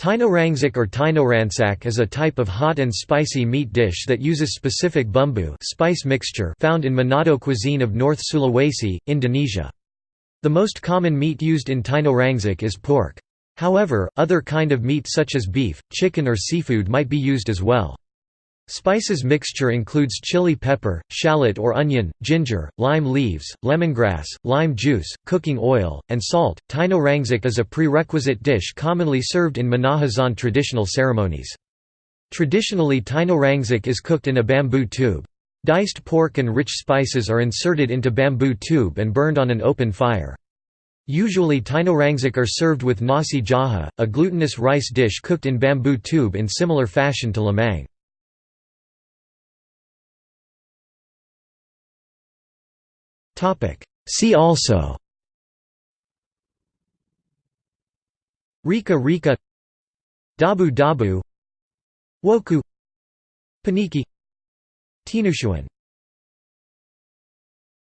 Tinorangsak or tinoransak is a type of hot and spicy meat dish that uses specific bumbu spice mixture found in Manado cuisine of North Sulawesi, Indonesia. The most common meat used in tinoransak is pork. However, other kind of meat such as beef, chicken or seafood might be used as well. Spices mixture includes chili pepper, shallot or onion, ginger, lime leaves, lemongrass, lime juice, cooking oil, and salt. Taino is a prerequisite dish commonly served in Minahasa traditional ceremonies. Traditionally Taino is cooked in a bamboo tube. Diced pork and rich spices are inserted into bamboo tube and burned on an open fire. Usually Taino are served with nasi jaha, a glutinous rice dish cooked in bamboo tube in similar fashion to lemang. See also. Rica Rica. Dabu Dabu. Woku. Paniki. Tinutuan